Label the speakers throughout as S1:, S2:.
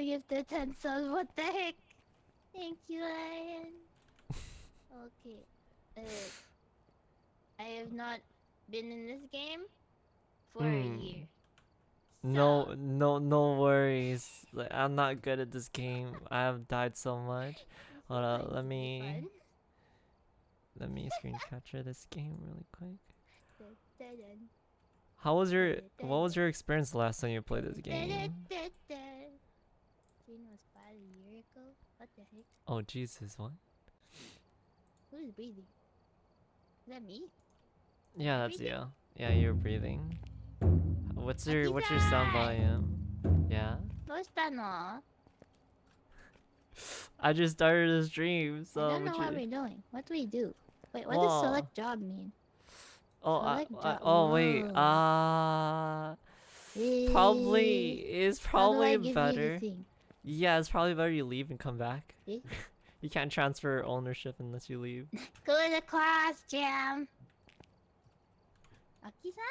S1: got gifted 10 subs. What the heck? Thank you, Ryan. okay. Uh, I have not been in this game for a
S2: Hmm.
S1: year.
S2: No,
S1: So,
S2: no, no worries. Like, I'm not good at this game. I have died so much. Hold
S1: going
S2: let me let me screen capture this game really quick. How was your what was your experience the last time you played this game?
S1: Bean was a year ago? What the heck?
S2: Oh, Jesus, what?
S1: Who's breathing? Is that me?
S2: Yeah, that's you. Yeah, you're breathing. What's your what's your sound volume? Yeah. I just started a
S1: dream,
S2: so I
S1: don't know
S2: what, you...
S1: we're doing. What do we do? Wait, what
S2: Whoa.
S1: does select job mean?
S2: Oh, I, I, oh wait. Uh, probably
S1: is
S2: probably better. Yeah, it's probably better you leave and come back. You can't transfer ownership unless you leave.
S1: Go to the class, Jim. Aki-san?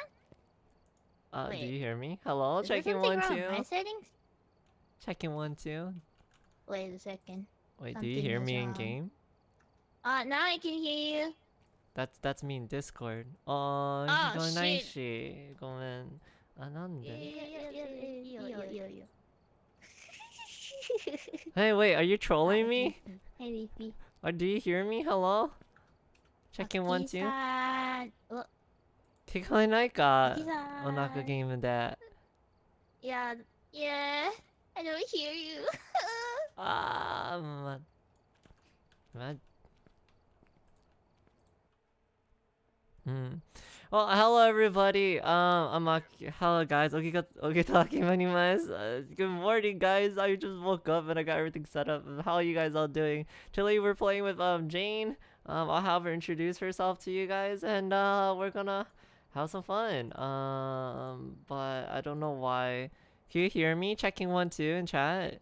S2: Uh,
S1: Wait.
S2: do you hear me? Hello?
S1: Is
S2: Checking one, two.
S1: My settings?
S2: Checking one, two.
S1: Wait a second.
S2: Wait, Something do you hear me
S1: wrong.
S2: in game?
S1: Uh, now I can hear you.
S2: That's that's me in Discord. Uh,
S1: oh,
S2: oh
S1: shit.
S2: ごめん。あ、なんで?
S1: Yeah, yeah, yeah, yeah, yeah, yeah, yeah.
S2: Hey, wait, are you trolling me?
S1: Hey, Leafy.
S2: Or do you hear me? Hello? Checking one two.
S1: Aki-san. Oh,
S2: 聞こえないか？
S1: Aki-san.
S2: お腹ゲームで。
S1: Yeah, yeah. I don't hear you.
S2: あー、ま、ま、Hmm. Well, hello everybody. Um, I'm Aki. Hello guys. Okay, okay talking. Uh, good morning, guys. I just woke up and I got everything set up. How are you guys all doing? Today we're playing with um Jane. Um, I'll have her introduce herself to you guys, and uh, we're gonna have some fun. Um, but I don't know why. Can you hear me? Checking one two in chat.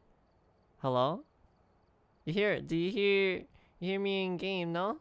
S2: Hello. You hear? Do you hear? You hear me in game? No.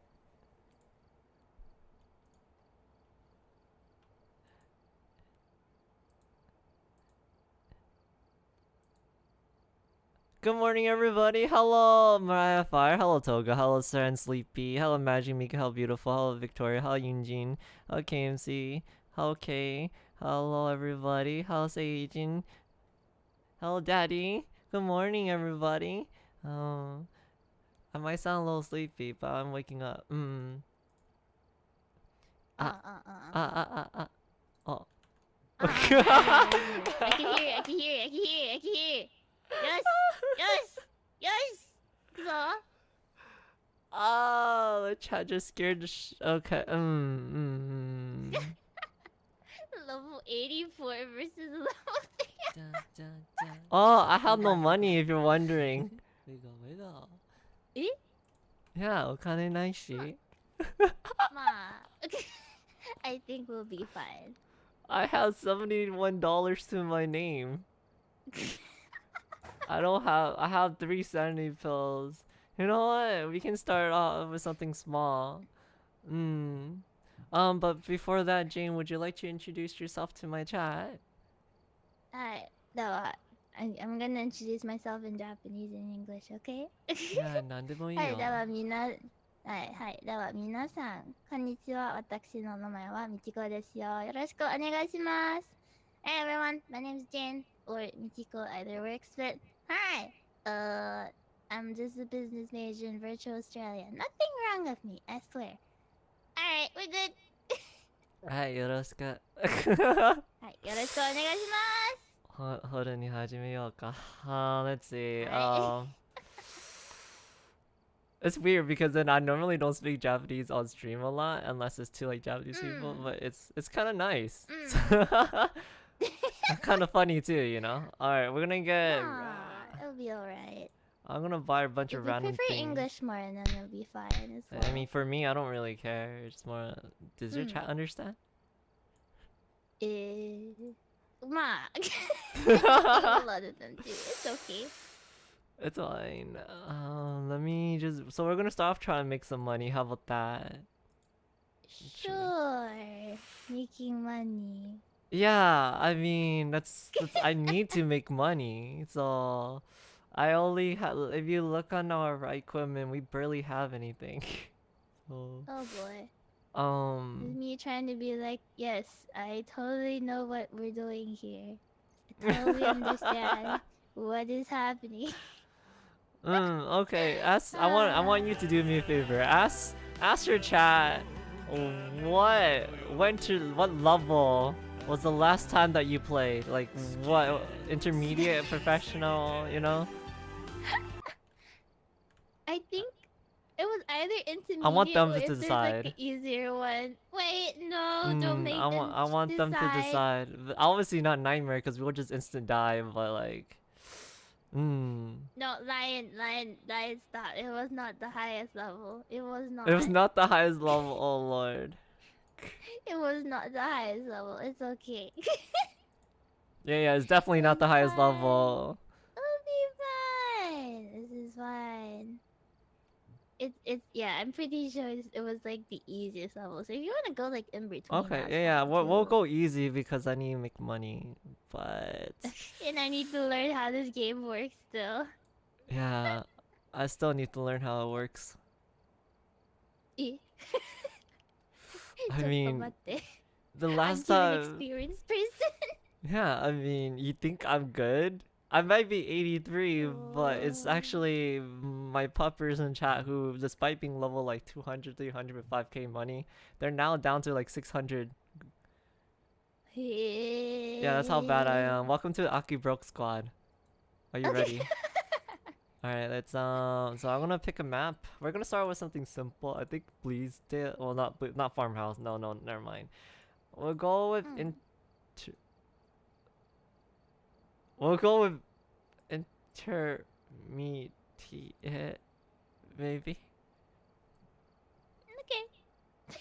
S2: Good morning, everybody. Hello, Mariah Fire. Hello, Toga. Hello, Sir and Sleepy. Hello, Magic Mika. Hello, Beautiful. Hello, Victoria. Hello, Yunjin. Hello, KMC. Hello, Kay. Hello, everybody. Hello, Seijin. Hello, Daddy. Good morning, everybody. Um, I might sound a little sleepy, but I'm waking up. Mm. Ah.
S1: uh, uh, uh.
S2: Ah, ah, ah, ah. Oh.
S1: Uh, uh, uh, I can hear you. I can hear you. I can hear you. I can hear you. Yes. Yes. Yes. So.
S2: Oh, the chat just scared the sh- Okay. Mm, mm, mm.
S1: Level 84 versus level 3.
S2: Oh, I have no money if you're wondering.
S1: Eh?
S2: Yeah, お金ないし.
S1: Ma. I think we'll be fine.
S2: I have $71 to my name. I don't have I have three sanity pills. You know what? We can start off with something small. Mm. Um, but before that, Jane, would you like to introduce yourself to my chat?
S1: Alright. No, uh, I, I'm gonna introduce myself in Japanese and English, okay?
S2: いや、なんでもいいよ。
S1: はい、ではみな、はい、はい、では皆さん、こんにちは。私の名前はみちこですよ。よろしくお願いします。Hey everyone, my name is Jane, or Michiko, either works, but Hi. Uh, I'm just a business major in Virtual Australia. Nothing wrong with me, I swear. Alright, we're good. Hi,
S2: Yoroshika. Hi, Yoroshika onegaishimasu. Ho Horu ni hajimeyou ka. Uh, let's see. Um, it's weird because then I normally don't speak Japanese on stream a lot unless it's to like Japanese
S1: mm.
S2: people, but it's it's kind of nice.
S1: Mm.
S2: kind of funny too, you know. All right, we're gonna get.
S1: Aww it'll be alright.
S2: I'm gonna buy a bunch
S1: If
S2: of
S1: you
S2: random
S1: prefer
S2: things.
S1: English more, then it'll be fine as well.
S2: I mean, for me, I don't really care. It's more. Does your
S1: Hmm.
S2: chat understand?
S1: Eh, ma. a lot of them do. It's okay.
S2: It's fine. Um, let me just. So we're gonna start off trying to make some money. How about that?
S1: Sure. Making money.
S2: Yeah, I mean that's, that's I need to make money. So I only have. If you look on our equipment, we barely have anything. so
S1: Oh boy.
S2: Um,
S1: me trying to be like, yes, I totally know what we're doing here. I totally understand what is happening.
S2: mm, okay. Ask. I want. I want you to do me a favor. Ask. Ask your chat. What went to what level was the last time that you played? Like what intermediate, professional? You know.
S1: I think it was either intermediate
S2: I want them
S1: or
S2: to decide.
S1: Like, easier one. Wait, no, don't
S2: Mm,
S1: make
S2: I
S1: them
S2: want I want them to decide. But Obviously not nightmare because we'll just instant die, but like, mm,
S1: No, lion, lion, lion, stop. It was not the highest level. It was not.
S2: it was not the highest level. Oh lord.
S1: It was not the highest level. It's okay.
S2: Yeah, yeah, it's definitely not the highest
S1: fine.
S2: level.
S1: It'll be fine. This is fine. It's it's yeah. I'm pretty sure it's, it was like the easiest level. So if you want to go like in between,
S2: Okay, yeah, yeah, we'll, we'll go easy because I need to make money. But
S1: And I need to learn how this game works still.
S2: yeah, I still need to learn how it works.
S1: Eh.
S2: I mean. The
S1: I'm
S2: last time,
S1: experienced person.
S2: yeah, I mean, you think I'm good? I might be 83, but it's
S1: Oh.
S2: actually my puppers in chat who, despite being level like 200, 300 with 5k money, they're now down to like 600. Yeah, that's how bad I am. Welcome to the Aki Broke Squad. Are you
S1: Okay.
S2: ready? Alright, let's um. So I'm gonna pick a map. We're gonna start with something simple. I think please Bleasdale. Well, not Ble- not farmhouse. No, no, never mind. We'll go with
S1: Hmm.
S2: inter. We'll go with intermediate, maybe,
S1: Okay.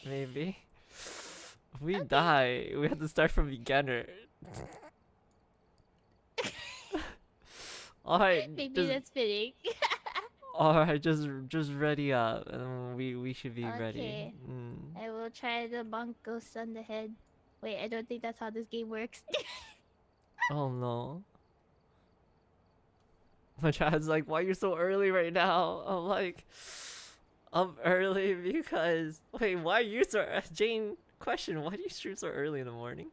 S2: maybe. If we die, we have to start from beginner. Alright,
S1: Maybe
S2: just-
S1: that's fitting.
S2: Alright, just just ready up, and we we should be ready.
S1: Okay.
S2: Mm.
S1: I will try the bonk ghost on the head. Wait, I don't think that's how this game works.
S2: Oh no. My chat's like, why you so early right now? I'm like, I'm early because wait, why are you so uh, Jane? Question: Why do you stream so early in the morning?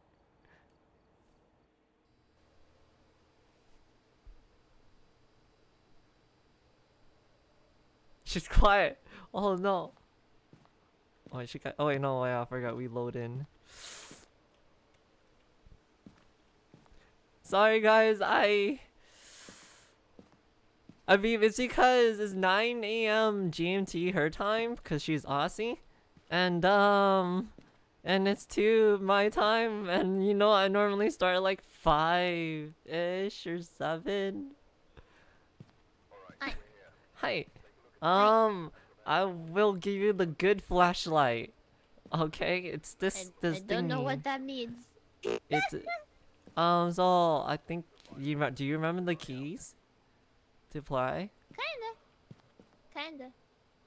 S2: She's quiet. Oh no. Oh, she got. Oh wait, no, wait, I forgot. We load in. Sorry guys, I I mean it's because it's 9 a.m. GMT her time because she's Aussie. And um and it's 2 my time and you know I normally start at like 5 ish or 7.
S1: Hi.
S2: Hi. Um I will give you the good flashlight. Okay, it's
S1: I,
S2: this this
S1: I don't know what that means.
S2: It's um. So I think you do you remember the keys to play?
S1: Kinda. Kinda.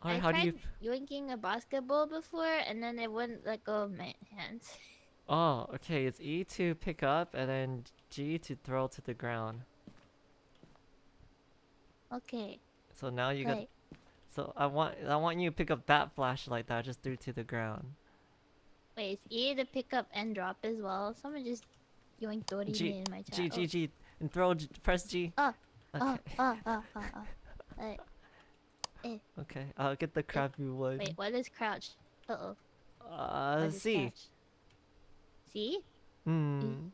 S2: Or
S1: I
S2: how do
S1: tried
S2: you?
S1: yoinking a basketball before and then it wouldn't let go of my hands.
S2: Oh, okay. It's E to pick up and then G to throw to the ground.
S1: Okay.
S2: So now you got. So I want I want you to pick up that flashlight that I just threw to the ground.
S1: Wait, it's E to pick up and drop as well. Someone just yoinked Dory
S2: G
S1: in my chat.
S2: G G G and throw G, press G.
S1: Oh,
S2: Okay.
S1: oh, oh, oh, oh, oh. Wait,
S2: Okay. I'll get the crappy one.
S1: wait, what is crouch? Uh oh.
S2: Uh, C.
S1: See?
S2: Hmm.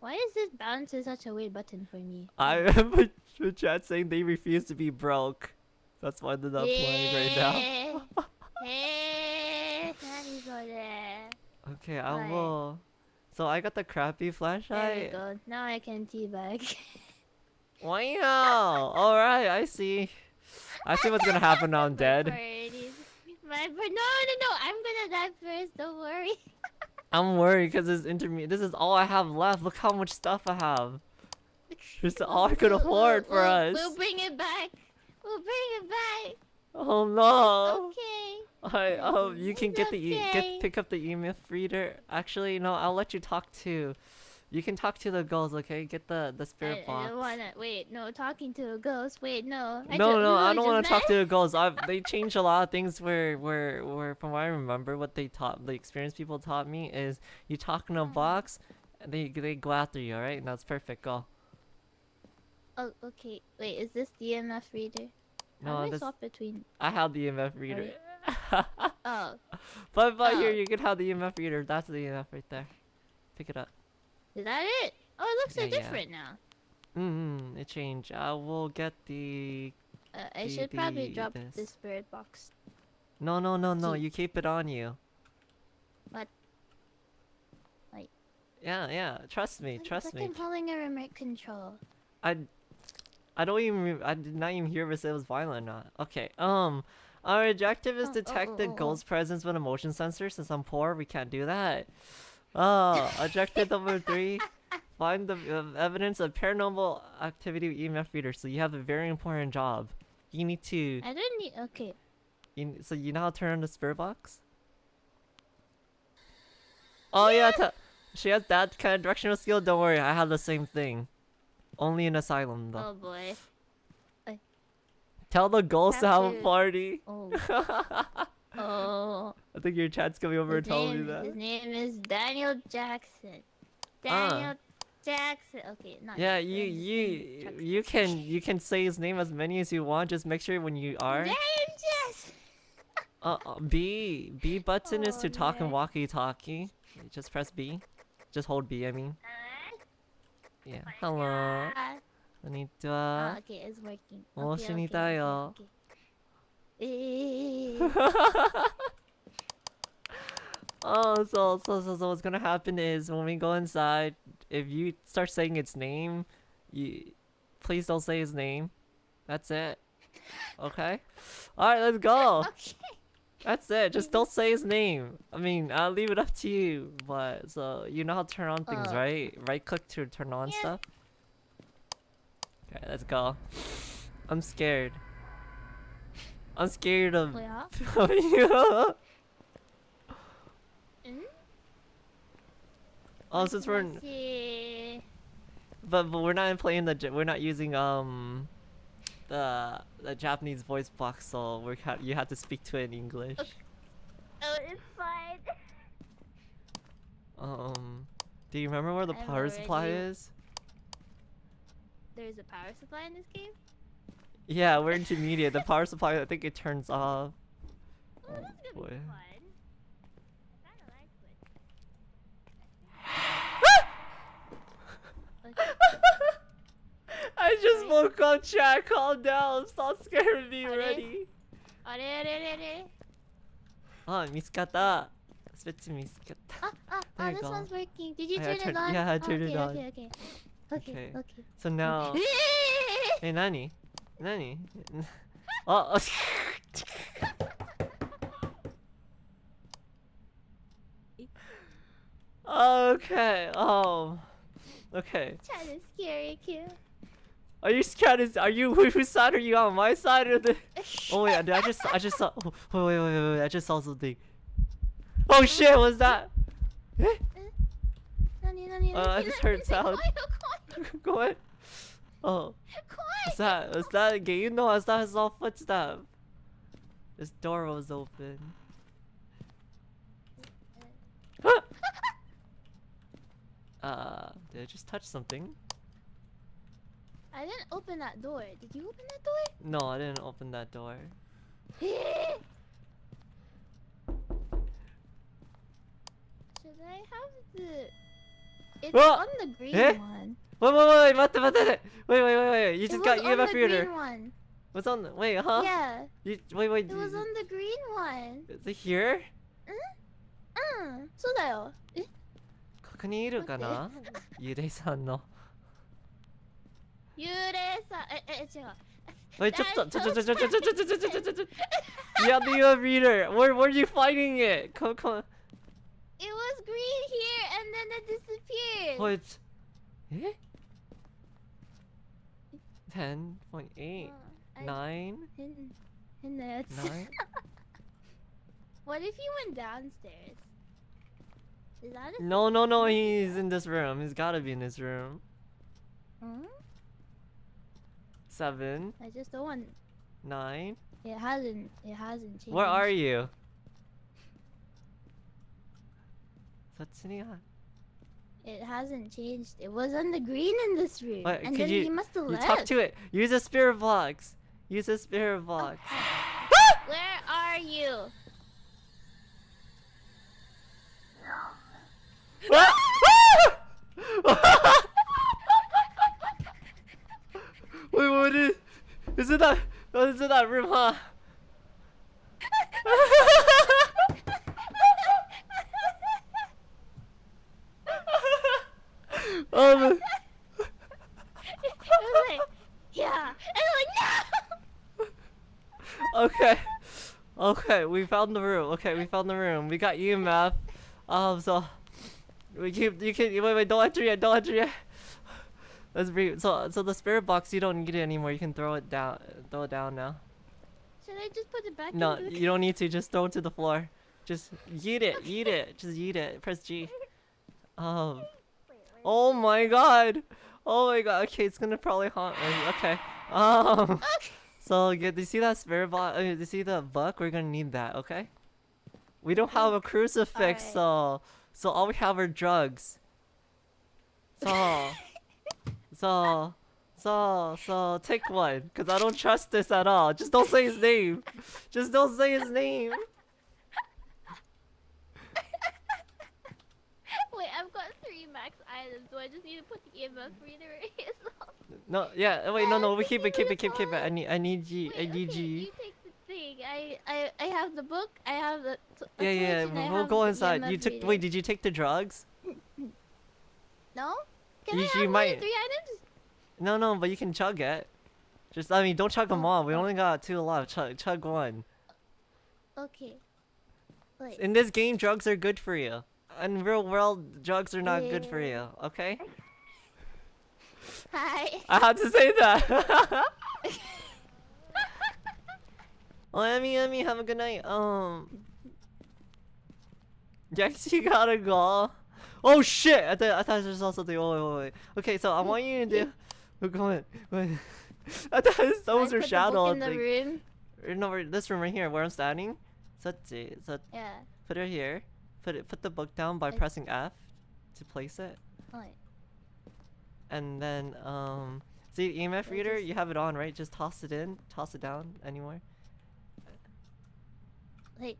S1: Why is this bounce is such a weird button for me?
S2: I remember chat saying they refuse to be broke. That's why they're not playing right now. okay, I will. So I got the crappy flashlight.
S1: There you go. Now I can teabag.
S2: wow! Alright, I see. I see what's gonna happen now I'm dead.
S1: No, no, no! I'm gonna die first, don't worry.
S2: I'm worried because this intermediate. This is all I have left. Look how much stuff I have. This is all I could afford we'll, for
S1: we'll,
S2: us.
S1: We'll bring it back. We'll bring it back.
S2: Oh no.
S1: Okay.
S2: Alright, um you can
S1: It's
S2: get the e-
S1: okay.
S2: get pick up the EMF reader. Actually, no, I'll let you talk to. You can talk to the girls, okay? Get the the spirit
S1: I
S2: box.
S1: don't wanna. Wait, no. Talking to a ghost. Wait, no. I
S2: no, no, I don't want to talk to the girls. I've they changed a lot of things. Where where where from what I remember, what they taught, the experienced people taught me is you talk in a
S1: Mm.
S2: box, and they they go after you, alright? And that's perfect. Go.
S1: Oh, okay. Wait, is this the EMF reader? How
S2: No,
S1: do I swap between?
S2: I have the EMF reader.
S1: Oh,
S2: but but here
S1: Oh.
S2: you can have the EMF reader. That's the EMF right there. Pick it up.
S1: is that it? Oh, it looks so
S2: Yeah, yeah.
S1: different now.
S2: Mm hmm, it changed. I will get the.
S1: Uh, I
S2: The-
S1: should probably
S2: the-
S1: drop
S2: this.
S1: the spirit box.
S2: No, no, no, no. You keep it on you.
S1: What? Like-
S2: Yeah, yeah. Trust me. Trust
S1: like
S2: me.
S1: I'm holding a remote control.
S2: I. I don't even. I did not even hear if it was violent or not. Okay. Um. Our objective is
S1: Oh, oh,
S2: detect
S1: oh,
S2: the
S1: oh, oh.
S2: presence with a motion sensor. Since I'm poor, we can't do that. Oh, objective number three. Find the uh, evidence of paranormal activity with EMF reader. So you have a very important job. You need to.
S1: I don't need. Okay.
S2: You, so you know how to turn on the spirit box? Oh yeah, t- she has that kind of directional skill. Don't worry, I have the same thing. Only in asylum though.
S1: Oh boy.
S2: Tell the ghosts to
S1: have
S2: a party.
S1: Oh. oh.
S2: I think your chat's coming over
S1: His
S2: and telling me that.
S1: his name is Daniel Jackson.
S2: Ah.
S1: Daniel Jackson. Okay, not
S2: Yeah,
S1: Jackson,
S2: you
S1: is
S2: you
S1: Jackson.
S2: you can you can say his name as many as you want. Just make sure when you are.
S1: Daniel Jackson.
S2: Uh, uh, B B button is
S1: Oh,
S2: to talk and walkie-talkie. Just press B. Just hold B. I mean. Yeah. Oh Hello.
S1: こ
S2: ん
S1: にちは。Oh, okay, it's working. Okay. okay, okay. okay.
S2: oh, so, so, so, so what's gonna happen is when we go inside, if you start saying its name, you please don't say his name. That's it. Okay? Alright, let's go!
S1: okay.
S2: That's it. Just don't say his name. I mean, I'll leave it up to you. But so you know how to turn on things,
S1: uh,
S2: right? Right click to turn on
S1: yeah.
S2: stuff. Okay, let's go. I'm scared. I'm scared of you. oh, since we're but but we're not playing the we're not using um the the Japanese voice box, so we ha- you have to speak to it in English.
S1: Oh, it's fine.
S2: Um, do you remember where the
S1: I'm
S2: power supply is?
S1: There's a power supply in this game?
S2: Yeah, we're intermediate. The power supply, I think it turns off.
S1: Oh,
S2: boy.
S1: be fun. I kinda like it. Okay.
S2: I just
S1: Sorry.
S2: woke up, chat. Calm down. Stop scaring me
S1: Are they-
S2: already.
S1: あれあれあれあれ
S2: Oh, 見つかった。スペッツ見つかった。
S1: Ah, ah,
S2: There
S1: ah,
S2: you
S1: this
S2: go.
S1: one's working. Did you
S2: I- I
S1: turn
S2: turned-
S1: it on?
S2: yeah, I
S1: Ah,
S2: turned it
S1: okay,
S2: on.
S1: Okay, okay, okay.
S2: Okay.
S1: Okay,
S2: So now.
S1: okay.
S2: え、何何あ、あ Okay. Oh. Okay.
S1: Chat is scary, cute.
S2: Are you scared? of? Are you whose side are you on? My side or the? Oh wait, dude, I just I just saw. Oh, wait, wait, wait, wait, I just saw something. Oh shit, what's that? Eh? Uh, I just heard sound. Go ahead. Oh. What's that? What's that again? You know, that his all footstep. This door was open. uh, did I just touch something?
S1: I didn't open that door. Did you open that door?
S2: No, I didn't open that door.
S1: Should I have the? It's
S2: Whoa!
S1: on the green
S2: Eh?
S1: one.
S2: Wait, wait, wait, wait, 待って待って待って Wait, wait, wait, wait. You
S1: It
S2: just
S1: was
S2: got
S1: on
S2: EMF
S1: the
S2: reader.
S1: green one.
S2: What's on the wait, huh?
S1: Yeah,
S2: You, wait, wait.
S1: it was on the green one.
S2: Is it here?
S1: うん、そうだよ。え、
S2: 確 こにいるかなゆでさんの。
S1: 幽霊さええ違う
S2: え、ちょっと、ちょちょちょちょちょちょちょちょちょちょちょちょちょ。Yeah, the UF reader. Where where are you finding it? Come come.
S1: It was green here and then it disappeared
S2: What? Eh? Ten point eight.
S1: うんあ
S2: Nine?
S1: 変変なやつ
S2: Nine?
S1: What if he went downstairs? Is that a
S2: No, no, no, he's in this room. He's gotta be in this room.
S1: Hmm?
S2: Seven.
S1: I just don't want.
S2: Nine.
S1: It hasn't. It hasn't changed.
S2: Where are you?
S1: It hasn't changed. It was on the green in this room.
S2: What?
S1: And then
S2: you,
S1: he must have left.
S2: Talk to it. Use a spirit box. Use a spirit box. Oh.
S1: Where are you?
S2: 我这真的，我真的害怕。um.
S1: yeah. No!
S2: okay. Okay, we found the room. Okay, we found the room. We got you, Math. Um, so we keep you can wait wait don't enter yet, don't enter yet. Let's bring. So, so the spirit box, you don't need it anymore. You can throw it down. Throw it down now.
S1: Should I just put it back
S2: No, you don't need to. Just throw it to the floor. Just yeet it, yeet it. Just yeet it. Press G. Um. Oh my god. Oh my god. Okay, it's gonna probably haunt me. Okay. Um. So yeah, do you see that spirit box? Uh, do you see the book? We're gonna need that. Okay. We don't have a crucifix,
S1: Alright.
S2: so so all we have are drugs. So. So. So, so take one, cause I don't trust this at all. Just don't say his name. Just don't say his name.
S1: Wait, I've got three max items. Do I just need to put the EMF reader well?
S2: No, yeah. Wait, no, no. We keep it, keep it, keep, keep it. I need, I need G, I need
S1: okay,
S2: G.
S1: you take the thing. I, I, I have the book. I have the.
S2: Yeah, yeah.
S1: torch, and I
S2: We'll go inside. You took. Wait, did you take the drugs?
S1: No? Can
S2: You-
S1: I have
S2: might-
S1: three items?
S2: No, no. But you can chug it. Just, I mean, don't chug them
S1: Oh,
S2: all. We
S1: oh.
S2: only got two left. Chug, chug one.
S1: Okay. Wait.
S2: In this game, drugs are good for you. In real world, drugs are not good for you. Okay.
S1: Hi.
S2: I had to say that. well, Emmy, Emmy, have a good night. Um. Yes, you gotta go. Oh shit! I thought I thought there was also the oh wait, wait, wait. Okay, so I want you to do. We're going. going. I thought
S1: I
S2: those
S1: put
S2: are
S1: the
S2: shadow
S1: book in the room.
S2: No, this room right here where I'm standing. So, so
S1: Yeah.
S2: put it here. Put it. Put the book down by
S1: I-
S2: pressing F to place it,
S1: Wait.
S2: and then um. See the EMF reader? You have it on, right? Just toss it in. Toss it down anywhere.
S1: Wait.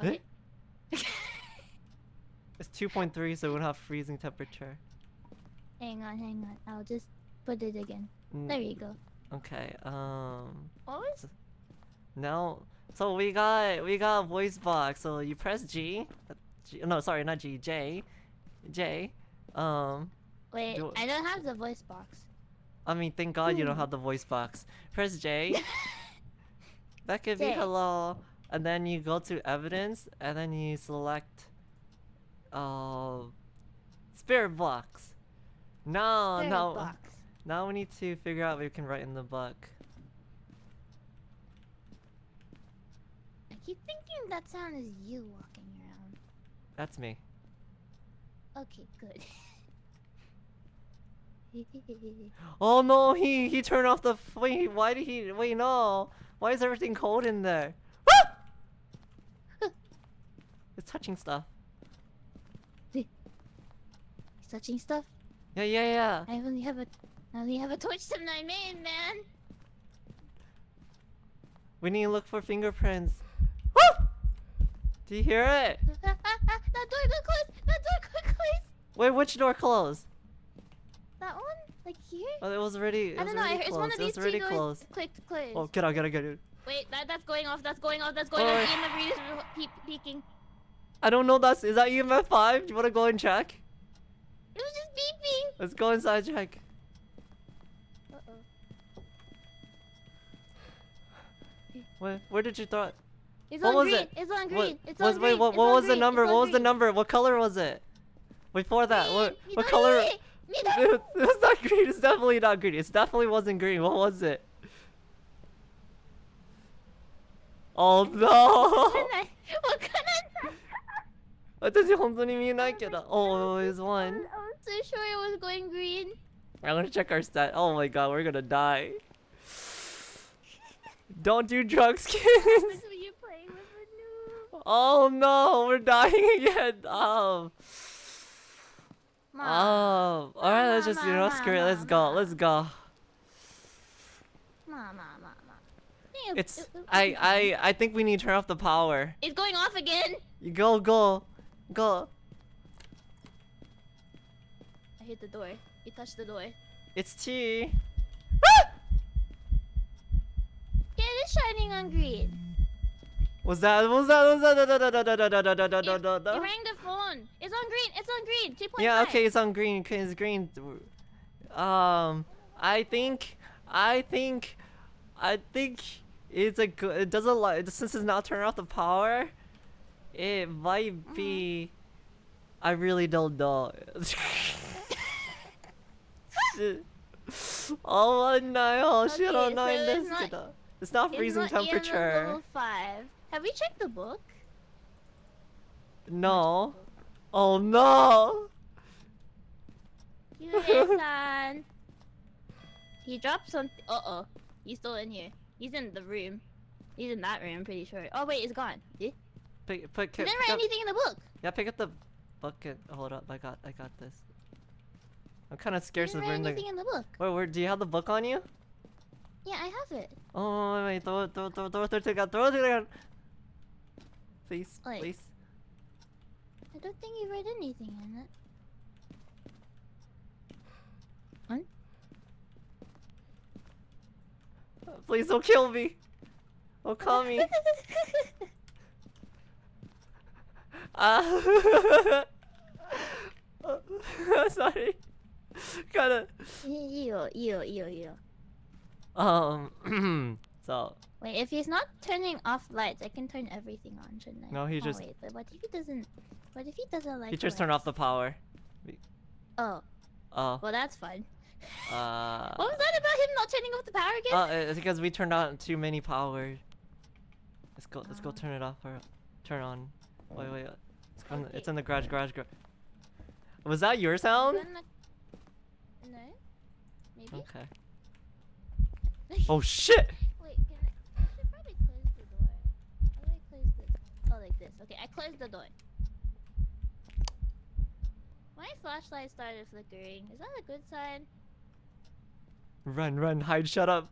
S2: Eh? It's 2.3, so won't have freezing temperature.
S1: hang on, hang on. I'll just put it again.
S2: Mm,
S1: There you go.
S2: Okay. Um.
S1: What was?
S2: Now, so we got we got voice box. So you press G. uh, G no, sorry, not G. J. J. Um.
S1: Wait,
S2: Do-
S1: I don't have the voice box.
S2: I mean, thank God you don't
S1: Hmm.
S2: have the voice box. Press J. that could be hello, and then you go to evidence, and then you select. Uh. Spirit box. No,
S1: Spirit
S2: no. Now we need to figure out what we can write in the book.
S1: I keep thinking that sound is you walking around.
S2: That's me.
S1: Okay, good.
S2: Oh no, he he turned off the wait. Why did he wait? No, why is everything cold in there? Ah! it's touching stuff.
S1: He's touching stuff.
S2: Yeah, yeah, yeah.
S1: I only have a, I only have a torch to my main man.
S2: We need to look for fingerprints. Woo! Do you hear it?
S1: that door got closed. That door got closed.
S2: Wait, which door closed?
S1: That one, like here.
S2: Oh, it was already. It
S1: I
S2: was
S1: don't know. I heard it's one of these two doors
S2: closed.
S1: clicked closed.
S2: Oh, get out, get out, get out.
S1: Wait, that that's going off. That's going off. That's going
S2: Oh,
S1: off. EMF reader's pe- peeking.
S2: I don't know. That's is that EMF five? Do you wanna go and check?
S1: It was just beeping.
S2: Let's go inside check.
S1: Uh oh.
S2: Where, where did you throw it?
S1: It's
S2: What
S1: on
S2: was
S1: green.
S2: it?
S1: It's on green.
S2: What,
S1: It's
S2: was,
S1: on
S2: wait,
S1: green.
S2: what,
S1: It's
S2: what
S1: on
S2: was the
S1: green.
S2: number?
S1: It's
S2: What
S1: on
S2: was the
S1: green.
S2: number? What color was it? Before that, what,
S1: Green.
S2: what color?
S1: Midori! Midori!
S2: it was not green. It's definitely not green. It definitely wasn't green. What was it? Oh no!
S1: わからない。
S2: 私本当に見えないけど。Oh, it was one.
S1: So sure it was going green.
S2: I'm gonna check our stat. Oh my god, we're gonna die. Don't do drugs, kids.
S1: That's when you're playing with a noob.
S2: Oh no, we're dying again. Oh. Oh. Alright, let's just, you know, screw it. Let's go. Let's go.
S1: Ma, ma, ma, ma.
S2: It's.
S1: it- it-
S2: I,
S1: it'll be fine.
S2: I, I think we need to turn off the power.
S1: It's going off again.
S2: You go, go. Go.
S1: I hit the door. You touched the door.
S2: It's T.
S1: Yeah, it is shining on green.
S2: Was that, was that, was that, da, da, da, da, da, da, da, da, da, da, da,
S1: it rang the phone. It's on green. It's on green. 2.5.
S2: Yeah, okay, it's on green. It's green. Um, I think, I think, I think it's a good. It doesn't like since it's not turning off the power. It might be. I really don't know. Shit. oh no!
S1: Okay,
S2: Shit! Oh
S1: so
S2: no!
S1: it's not-
S2: It's not
S1: It's
S2: freezing
S1: not
S2: temperature.
S1: level 5. Have we checked the book?
S2: No. Oh no!
S1: Yuri-san. he dropped something. Uh oh. He's still in here. He's in the room. He's in that room, I'm pretty sure. Oh, wait, it's gone. Eh?
S2: Pick, pick, pick,
S1: didn't write
S2: up,
S1: anything in the book.
S2: yeah, pick up the bucket. Hold up, I got, I got this. I'm kind of scared since we're
S1: write
S2: the.
S1: anything in the book.
S2: Wait, where? Do you have the book on you?
S1: Yeah, I have it.
S2: Oh wait, wait, throw it, throw, it, throw, it, throw, it, throw it to the ground, throw it to the ground. Please,
S1: Wait.
S2: please.
S1: I don't think you read anything in it. What?
S2: Please don't kill me. Don't call me. Ah. Sorry. Kinda.
S1: いいよ、いいよ、いいよ、いいよ。
S2: Um. so
S1: Wait, if he's not turning off lights, I can turn everything on, shouldn't I?
S2: No, he
S1: oh,
S2: just-
S1: Wait, but what if he doesn't? What if he doesn't like?
S2: he just turned off the
S1: lights?
S2: power.
S1: Oh,
S2: Oh.
S1: well, that's fun.
S2: Uh.
S1: What was that about him not turning off the power again?
S2: Uh, it's because we turned on too many power. Let's go. Let's go.
S1: Oh.
S2: Turn it off or turn on. Wait, wait. uh, It's, on the, it's
S1: Okay.
S2: in the garage. Garage. Garage. Was that your sound?
S1: No. Maybe.
S2: Okay. Oh shit!
S1: Wait, can I? I should probably close the door. How do I close the? Oh, like this. Okay, I closed the door. My flashlight started flickering. Is that a good sign?
S2: Run, run, hide, shut up.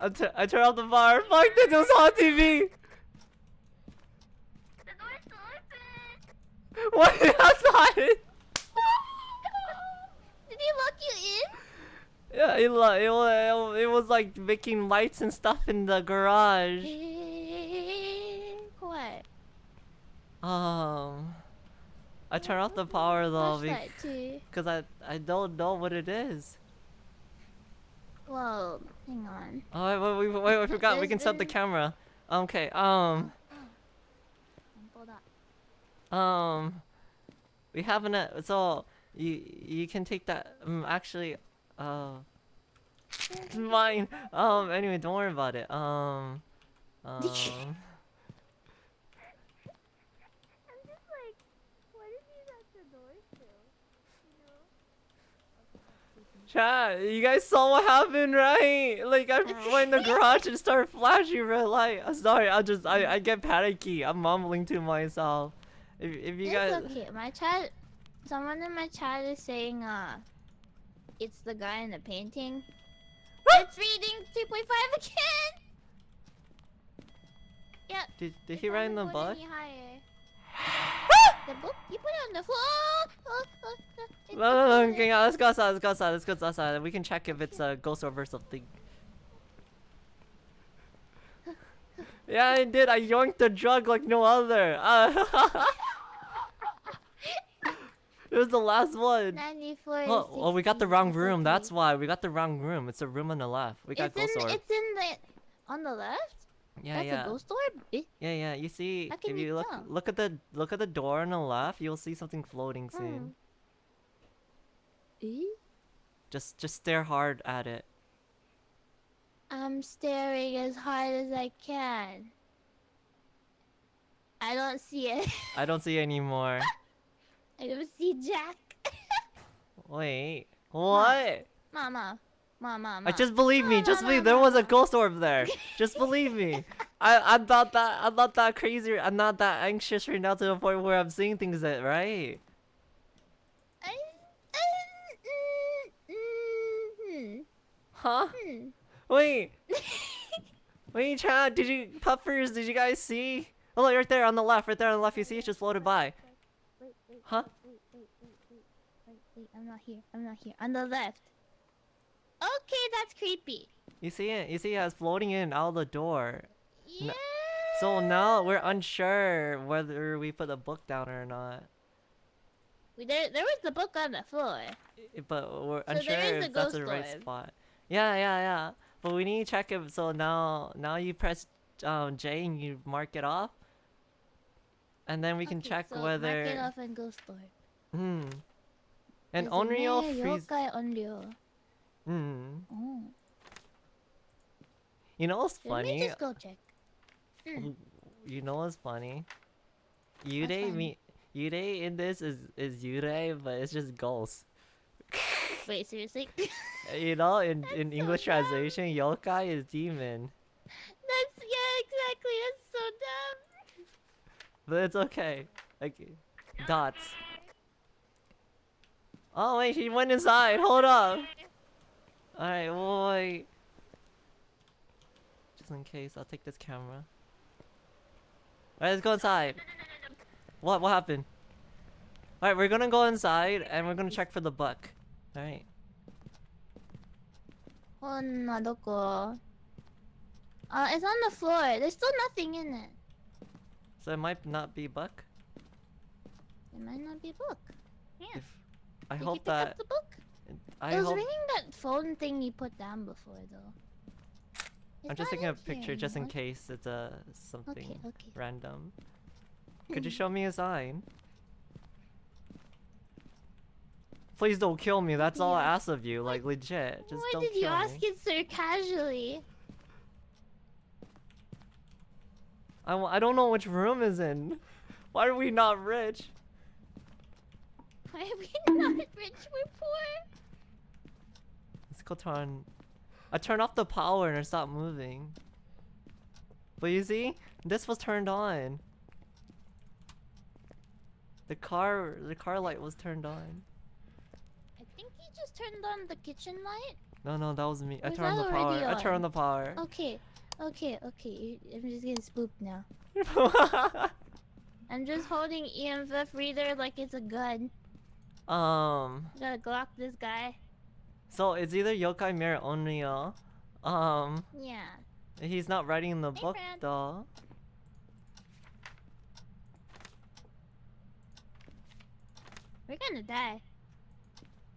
S2: I, t- I turned off the bar. Fuck this, was on TV.
S1: The door's open.
S2: What? That's not it.
S1: Did he lock you in?
S2: Yeah, it, lo- it, wa- it was like making lights and stuff in the garage.
S1: What?
S2: Um, I turned off the power though because I I don't know what it is.
S1: Whoa, hang on.
S2: Oh wait, wait, wait, I forgot. We can set the camera. Okay. Um. Um. We have an uh, so you you can take that. Um. Actually. Uh. It's mine. Um. Anyway, don't worry about it. Um. Um.
S1: I'm just like, what if he's at the door still? You know?
S2: Chat, you guys saw what happened, right? Like I went in the garage and started flashing red light. I'm sorry, I just I, I get panicky. I'm mumbling to myself. If if you
S1: it's
S2: guys
S1: okay. My chat, someone in my chat is saying, uh, it's the guy in the painting. it's reading 2.5 again. Yep.
S2: did did
S1: it's
S2: he write in the book?
S1: higher. The book? You put it on the floor. Oh, oh, oh, oh,
S2: No, no, no. Okay, let's go outside. Let's go outside. Let's go outside. We can check if it's a ghost or something. Yeah, I did. I yoinked the drug like no other. Uh, it was the last one.
S1: 94.
S2: Oh, oh, we got the wrong room. That's why we got the wrong room. It's a room on the left. We got
S1: it's
S2: ghost
S1: in,
S2: orb.
S1: It's in the on the left.
S2: Yeah,
S1: That's
S2: yeah,
S1: a ghost orb. Eh?
S2: yeah, yeah. You see, if
S1: you
S2: look,
S1: tell?
S2: look at the look at the door on the left, you'll see something floating soon.
S1: Eh?
S2: Just just stare hard at it.
S1: I'm staring as hard as I can. I don't see it.
S2: I don't see any more.
S1: I don't see Jack.
S2: Wait, what?
S1: Mama. Mama.
S2: I just believe me.
S1: No,
S2: Just believe
S1: no,
S2: there was a ghost orb there. Just believe me. I I'm not that I'm not that crazy. I'm not that anxious right now to the point where I'm seeing things that right.
S1: I, I, mm, mm,
S2: Huh?
S1: hmm,
S2: Wait. Wait, Chad. Did you puffers? Did you guys see? Oh, look, right there on the left. Right there on the left. You see it just floated by.
S1: Wait, wait,
S2: Huh?
S1: wait, wait, wait, wait, wait, wait, I'm not here. I'm not here. On the left. Okay, that's creepy.
S2: You see it? You see it? It's floating in out the door.
S1: Yeah.
S2: So now we're unsure whether we put the book down or not.
S1: We- There, there was the book on the floor.
S2: But we're
S1: So
S2: unsure if that's the right spot. Yeah, yeah, yeah. But we need to check if. So now, now you press um, J and you mark it off, and then we can
S1: Okay,
S2: check
S1: so
S2: whether.
S1: Mark it off and ghost orb.
S2: Hmm. And Onryo freeze.
S1: Yokai Onryo.
S2: Hmm.
S1: Oh.
S2: You know what's funny?
S1: Let me just go check. Mm.
S2: You know what's funny?
S1: Funny?
S2: me. Yurei in this is is Yurei, but it's just ghosts.
S1: Wait, seriously?
S2: You know, in
S1: That's
S2: in
S1: so
S2: English
S1: dumb.
S2: translation, yokai is demon.
S1: That's yeah, exactly. That's so dumb.
S2: But it's okay. Like dots. Oh wait, he went inside. Hold up. Alright, boy. Just in case, I'll take this camera. Alright, let's go inside. What? What happened? Alright, we're gonna go inside and we're gonna check for the buck. Alright.
S1: Oh, Uh, it's on the floor. There's still nothing in it.
S2: So it might not be buck?
S1: It might not be book. Yeah.
S2: If I
S1: Did
S2: hope that.
S1: the book?
S2: I
S1: it was
S2: hope
S1: ringing that phone thing you put down before, though.
S2: I'm just taking a picture just in case it's a something
S1: Okay, okay.
S2: random. Could you show me a sign? Please don't kill me. That's all I ask of you. Like legit. Just
S1: Why
S2: don't
S1: did you ask
S2: me.
S1: it so casually?
S2: I, w- I don't know which room is in. Why are we not rich?
S1: Why are we not rich? We're poor.
S2: Let's turn. I turned off the power and it stopped moving. But you see, this was turned on. The car, the car light was turned on.
S1: I think he just turned on the kitchen light.
S2: No, no, that was me. I
S1: Was
S2: turned the power.
S1: already
S2: I turned
S1: on?
S2: the power.
S1: Okay, okay, okay. I'm just getting spooked now. I'm just holding EMF reader like it's a gun.
S2: um,
S1: Gotta Glock this guy.
S2: So it's either Yokai Mirror Onryo. Um,
S1: Yeah.
S2: he's not writing in the
S1: Hey,
S2: book
S1: Fran.
S2: though.
S1: We're gonna die.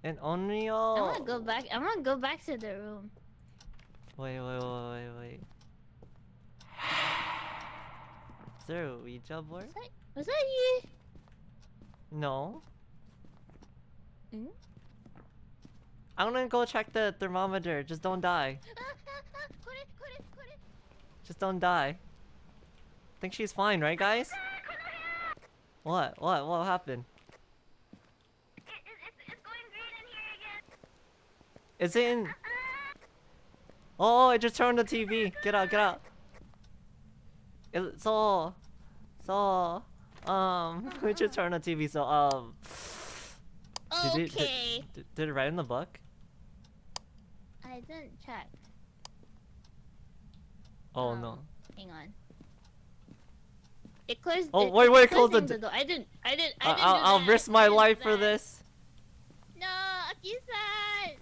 S2: And
S1: I wanna go back. I wanna go back to the room.
S2: Wait, wait, wait, wait, wait. Is there a Ouija board?
S1: Was that, was that you?
S2: No.
S1: Hmm?
S2: I'm gonna go check the thermometer. Just don't die. Just don't die. I think she's fine, right, guys? What? What? What happened? Is it in? Oh, I just turned the TV. Get out, get out. It, so, so, um, it just turned the TV. So, um, Did it- did-
S1: Okay.
S2: did, it write in the book?
S1: I didn't check.
S2: Oh
S1: Um,
S2: no.
S1: Hang on. It closed.
S2: Oh,
S1: it-
S2: wait, wait, close the d-
S1: door. I didn't. I didn't. I didn't.
S2: I'll, I'll risk my life for this.
S1: No, Aki-san.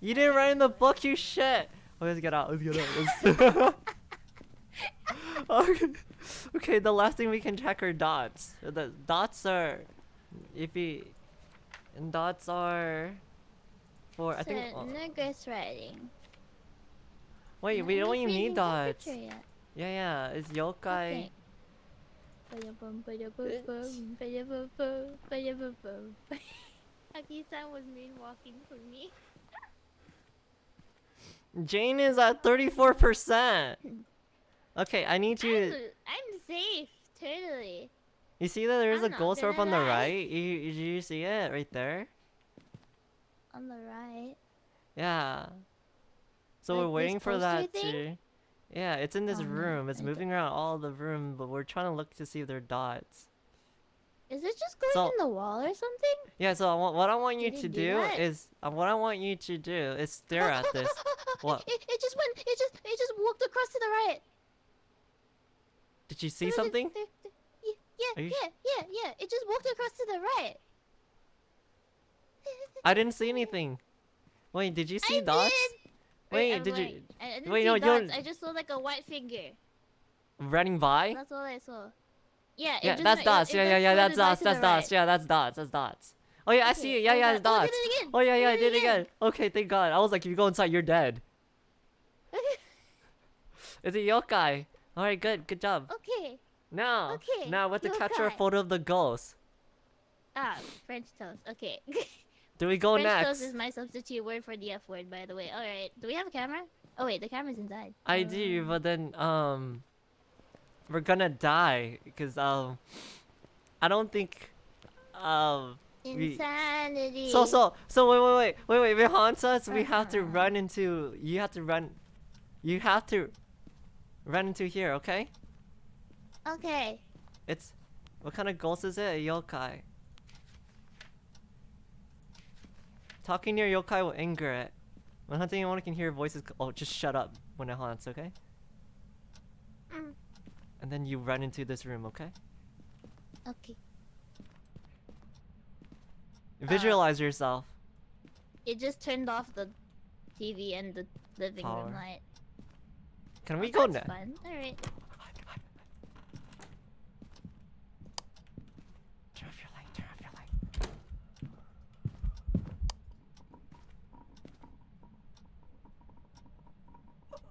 S2: You didn't write in the book, you shit. Oh, let's get out. Let's get out. Let's... okay. okay, the last thing we can check are dots. The dots are, if you, and dots are, for I think.
S1: So,
S2: oh, uh,
S1: no ghostwriting.
S2: wait,
S1: No-
S2: we don't even need dots. Yeah, yeah, it's yokai.
S1: Okay. Aki-san was moonwalking for me.
S2: Jane is at thirty-four percent. Okay, I need
S1: I'm,
S2: you.
S1: I'm safe, totally.
S2: You see that there's a ghost orb on the right? You, you, you see it right there?
S1: On the right.
S2: Yeah. So
S1: Like
S2: we're waiting for that to. Yeah, it's in this
S1: Oh,
S2: room. It's
S1: I don't-
S2: moving around all the room, but we're trying to look to see if there are dots.
S1: Is it just going
S2: So-
S1: in the wall or something?
S2: Yeah, so I want, what I want you
S1: Did
S2: to
S1: do
S2: do is uh, what I want you to do is stare at this. What?
S1: It, it just went. It just. It just walked across to the right.
S2: Did you see something?
S1: there- there- Yeah, yeah, yeah, yeah. It just walked across to the right.
S2: I didn't see anything. Wait, did you see
S1: I
S2: dots?
S1: did.
S2: Wait,
S1: I'm
S2: did you
S1: lying. I, I didn't
S2: wait,
S1: see
S2: no,
S1: dots.
S2: don't-
S1: I just saw like a white figure.
S2: running by?
S1: That's all I saw. Yeah. it
S2: Yeah,
S1: just
S2: that's
S1: went- it-
S2: dots.
S1: it
S2: Yeah,
S1: went
S2: yeah, yeah, that's dots. That's
S1: the
S2: dots.
S1: right.
S2: Yeah, that's dots. That's dots. Oh yeah, I see it. Yeah,
S1: Okay,
S2: yeah,
S1: oh,
S2: it's
S1: oh,
S2: dots.
S1: did.
S2: Oh yeah, yeah, I
S1: Did it
S2: it again. Okay, thank God. I was like, if you go inside, you're dead. It's a yokai. All right, good, good job.
S1: okay.
S2: Now,
S1: Okay,
S2: now we have to capture a photo of the ghost.
S1: Ah, French toast. Okay.
S2: Do we go
S1: French
S2: next?
S1: toast is my substitute word for the F word, by the way. All right. Do we have a camera? Oh wait, the camera's inside.
S2: I do,
S1: Um,
S2: but then um, we're gonna die because um, I don't think um. we-
S1: Insanity.
S2: So so so wait wait wait wait wait if it haunts us we have to
S1: Uh-huh.
S2: run into you have to run you have to run into here okay
S1: Okay.
S2: it's what kind of ghost is it a yokai talking near yokai will anger it when hunting anyone can hear voices oh just shut up when it haunts okay
S1: Mm.
S2: and then you run into this room okay
S1: Okay.
S2: visualize yourself
S1: It just turned off the TV and the living
S2: Power.
S1: room light.
S2: can we
S1: Oh,
S2: go next
S1: fun. All right.
S2: Turn off your light. Turn off your light.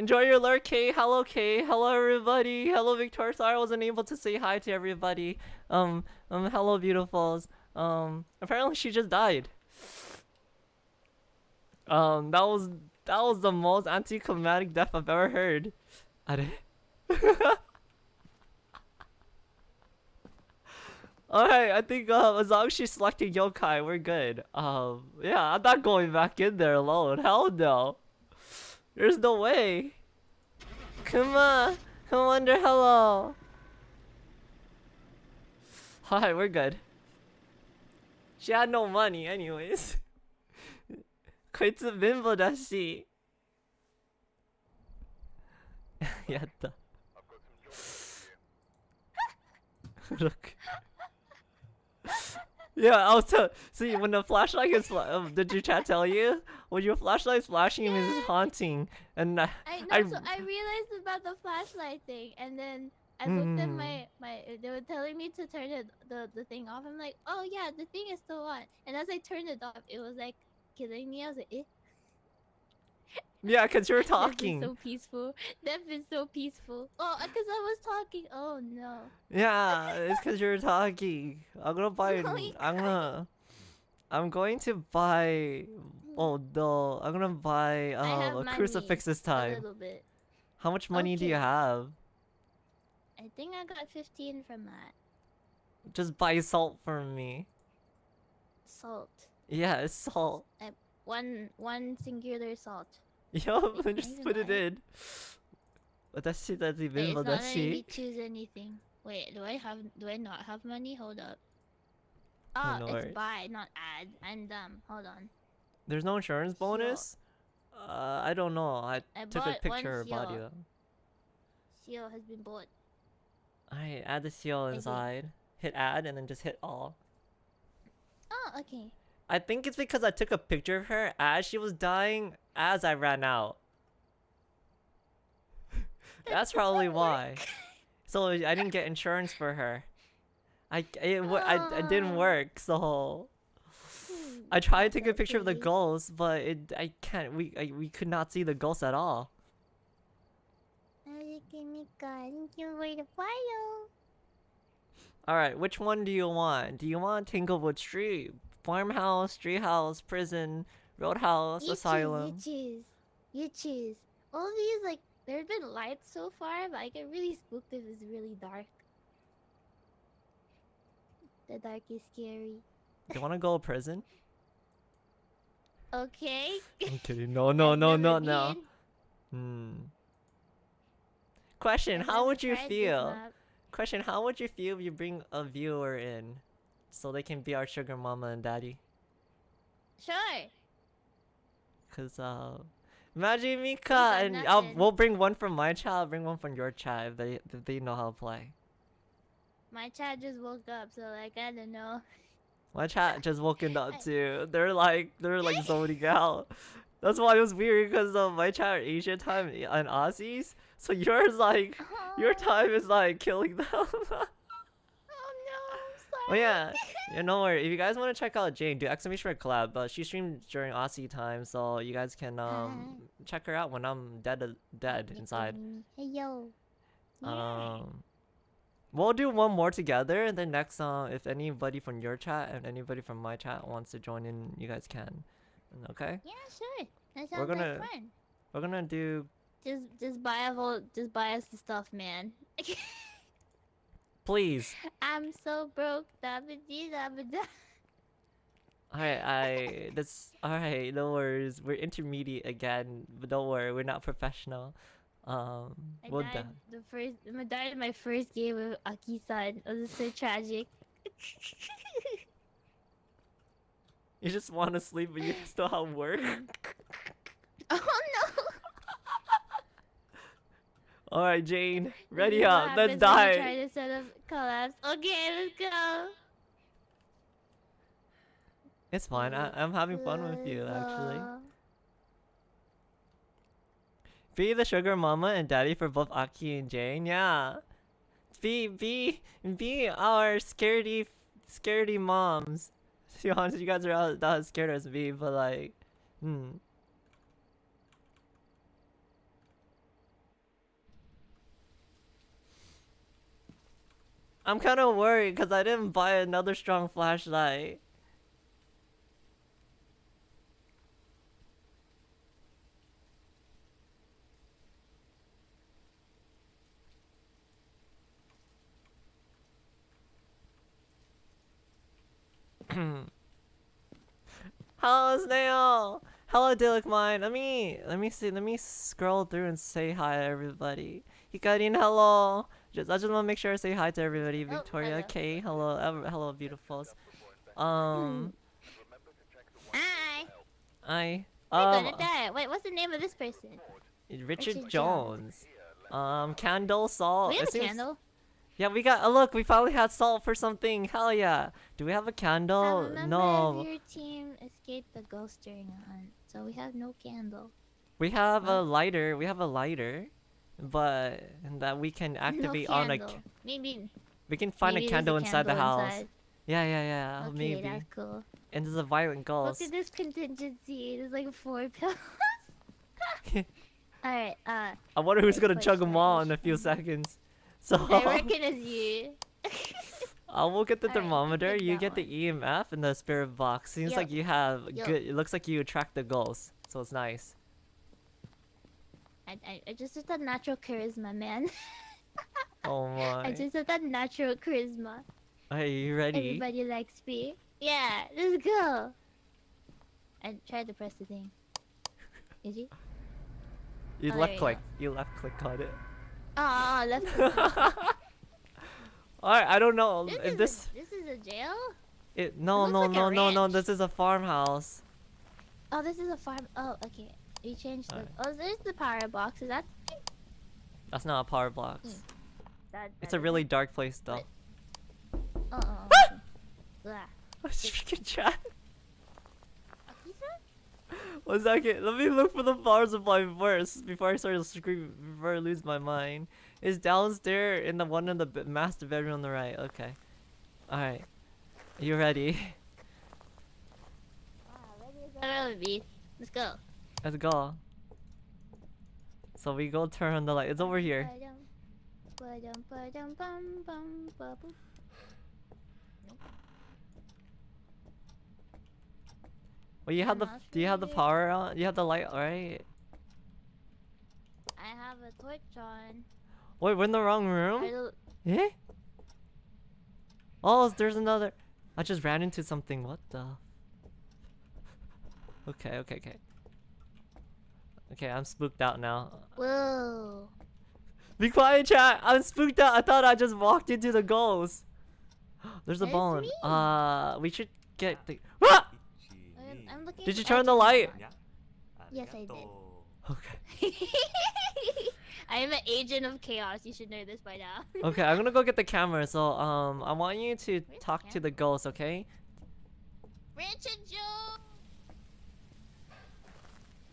S2: enjoy your lurk, Kay. Hello, Kay. Hello, everybody. Hello, Victoria. Sorry I wasn't able to say hi to everybody. Um, um, hello, beautifuls. Um, apparently she just died. Um, that was that was the most anticlimactic death I've ever heard. あれ Alright, I think um, as long as she's selecting yokai, we're good. Um, yeah, I'm not going back in there alone. Hell no. There's no way. Come on, come under hello. Hi, we're good. She had no money anyways. こいつ貧乏だし。やった。
S3: I've got some yokai for you.
S2: Look. yeah, I was tell- see when the flashlight is fla- um, did your chat tell you When your flashlight is flashing means it's haunting and
S1: I know.
S2: I-
S1: so I realized about the flashlight thing, and then I looked at
S2: Mm.
S1: my my. They were telling me to turn it the the thing off. I'm like, oh yeah, the thing is still on. And as I turned it off, it was like killing me. I was like, eh.
S2: yeah because you're talking
S1: so peaceful. That been so peaceful. Oh, because I was talking. Oh no.
S2: yeah it's because you're talking I'm gonna buy
S1: Oh
S2: I'm gonna I'm going to buy oh no I'm gonna buy
S1: I
S2: uh, a crucifix this
S1: A
S2: time
S1: little bit.
S2: how much money do you have
S1: I think I got 15 from that.
S2: Just buy salt for me.
S1: Salt.
S2: Yeah, it's salt.
S1: One one singular salt.
S2: Yo,
S1: Wait,
S2: just
S1: even
S2: put it
S1: I-
S2: in. Watashi da
S1: Wait,
S2: zibin
S1: it's not me choose anything. Wait, do I have do I not have money? Hold up. Oh,
S2: Oh, no
S1: it's
S2: worries.
S1: buy, not add. I'm dumb. Hold on.
S2: There's no insurance bonus? Uh, I don't know. I
S1: I
S2: took a picture of her body
S1: seal.
S2: though.
S1: Seal has been bought.
S2: I add the seal inside. Hit add and then just hit all.
S1: Oh, okay.
S2: I think it's because I took a picture of her as she was dying as I ran out. That's probably why. So I didn't get insurance for her. I it, wa- I, it didn't
S1: Oh.
S2: work. So I tried to take a picture of the ghost, but it I can't. We I, we could not see the ghost at all.
S1: Thank you for the follow.
S2: All right, which one do you want? Do you want Tanglewood Street, farmhouse, treehouse, prison, roadhouse,
S1: You
S2: asylum?
S1: choose. You choose. You choose. All these like there's been lights so far, but I get really spooked if it's really dark. The dark is scary.
S2: Do you want to go to prison?
S1: Okay.
S2: I'm kidding. No, no, no, no, no. Hmm. Question: How would you feel? Question: How would you feel if you bring a viewer in, so they can be our sugar mama and daddy?
S1: Sure.
S2: Cause uh, imagine Mika and I'll, we'll bring one from my child, bring one from your child. If they if they know how to play.
S1: My child just woke up, so like I don't know.
S2: My chat just woken up too. They're like they're like zoning out. That's why it was weird because uh, my chat are Asian time and Aussies. So yours like your
S1: Oh,
S2: time is like killing them.
S1: Oh no, I'm sorry.
S2: oh yeah, yeah. No worry. If you guys want to check out Jane, do exclamation mark collab. But she streams during Aussie time, so you guys can um check her out when I'm dead dead inside.
S1: Hey yo. Yeah.
S2: Um, we'll do one more together, and then next, uh, if anybody from your chat and anybody from my chat wants to join in, you guys can. Okay,
S1: yeah, sure. That sounds
S2: We're gonna-
S1: like fun.
S2: we're gonna do.
S1: Just, just buy us all, just buy us the stuff, man.
S2: Please,
S1: I'm so broke. Dabba dee dabba da.
S2: alright, I that's alright. No worries. We're intermediate again, but don't worry, we're not professional. Um,
S1: I
S2: we'll
S1: died
S2: do.
S1: the first. I died in my first game with Aki-san. It was so tragic.
S2: You just want to sleep, but you still have work.
S1: oh no!
S2: Alright, Jane, ready up. Let's
S1: happens when you
S2: die.
S1: Try to set up collapse. Okay, let's go.
S2: It's fine. I, I'm having fun with you, actually. Be the sugar mama and daddy for both Aki and Jane. Yeah. Be be be our scaredy scaredy moms. To be honest, you guys are not, not as scared as me, but like, hmm. I'm kind of worried because I didn't buy another strong flashlight. Hello, Snail. Hello, Dillick Mine. Let me let me see. Let me scroll through and say hi to everybody. Hikarin, hello. Just I just want to make sure I say hi to everybody.
S1: Oh,
S2: Victoria,
S1: hello.
S2: Kay, hello, ev- hello, beautifuls. Um,
S1: Hi.
S2: I
S1: We're
S2: um
S1: gonna die. Wait, what's the name of this person?
S2: Richard
S1: Richard Jones.
S2: Jones. Um, candle salt.
S1: we have a candle.
S2: Yeah, we got. Oh, look, we finally had salt for something. Hell yeah. Do we have a
S1: A
S2: candle? No.
S1: your team escaped the ghost during a hunt, so we have no candle.
S2: We have a lighter. We have a lighter, but that we can activate
S1: no
S2: on a.
S1: Maybe.
S2: We can find
S1: maybe
S2: a candle inside the house.
S1: inside.
S2: Yeah, yeah, yeah.
S1: Okay,
S2: maybe.
S1: that's cool.
S2: And there's a violent ghost.
S1: Look at this contingency. There's like four pills. Alright, uh,
S2: I wonder who's gonna chug them all in a few seconds. So
S1: I um, reckon it's you.
S2: I will get the
S1: Alright,
S2: thermometer.
S1: pick
S2: You get the EMF and the spirit box. Seems like you have
S1: Yup.
S2: good. It looks like you attract the ghosts, so it's nice.
S1: I, I, I just have that natural charisma, man.
S2: Oh my.
S1: I just have that natural charisma.
S2: Are you ready?
S1: Everybody likes me. Yeah, let's go. I tried to press the thing. Did you?
S2: You
S1: Oh,
S2: left
S1: you
S2: click. You left click on it.
S1: Oh, left.
S2: Alright, I don't know
S1: this,
S2: if
S1: is
S2: this.
S1: A, this is a jail.
S2: It no
S1: looks
S2: no
S1: like
S2: no no no. This is a farmhouse.
S1: Oh, this is a farm. Oh, okay. We changed the.
S2: Alright.
S1: Oh, there's the power box. Is that?
S2: That's not a power box.
S1: Mm. that
S2: It's
S1: that
S2: a really dark place though.
S1: Uh uh. Blah.
S2: Freaking chat. One second. Let me look for the power supply first before I start screaming. Before I lose my mind. It's downstairs in the one in the master bedroom on the right. Okay. Alright. You ready?
S1: Ready as ever, be. Let's go.
S2: Let's go. So we go turn on the light. It's over here. Well, you have the. Do you have the power on? You have the light, right?
S1: I have a torch on.
S2: Wait, we're in the wrong room. Eh? Oh, there's another. I just ran into something. What the? Okay, okay, okay. Okay, I'm spooked out now.
S1: Whoa.
S2: Be quiet, chat. I'm spooked out. I thought I just walked into the ghost. There's a bone.
S1: me.
S2: Uh, we should get the. Ah!
S1: I'm looking.
S2: Did you turn the light?
S4: Uh,
S1: yes, I did.
S2: Okay.
S1: I am an agent of chaos. You should know this by now.
S2: okay, I'm gonna go get the camera. So, um, I want you to
S1: Where's
S2: talk the to the ghost, okay?
S1: Ranch and Joe.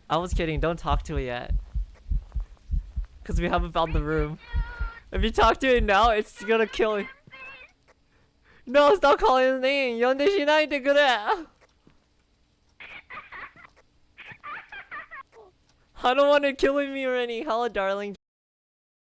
S2: I was kidding. Don't talk to it yet, cause we haven't found the room. If you talk to it now, it's gonna kill you. No, stop calling his name. 연대 신하한테 그래. I don't want it killing me or any. Hello, darling.